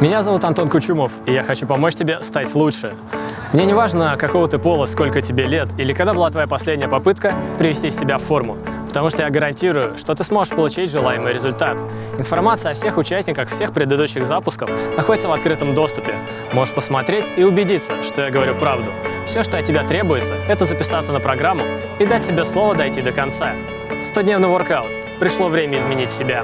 Меня зовут Антон Кучумов, и я хочу помочь тебе стать лучше. Мне не важно, какого ты пола, сколько тебе лет, или когда была твоя последняя попытка привести себя в форму, потому что я гарантирую, что ты сможешь получить желаемый результат. Информация о всех участниках всех предыдущих запусков находится в открытом доступе. Можешь посмотреть и убедиться, что я говорю правду. Все, что от тебя требуется, это записаться на программу и дать себе слово дойти до конца. 100-дневный воркаут. Пришло время изменить себя.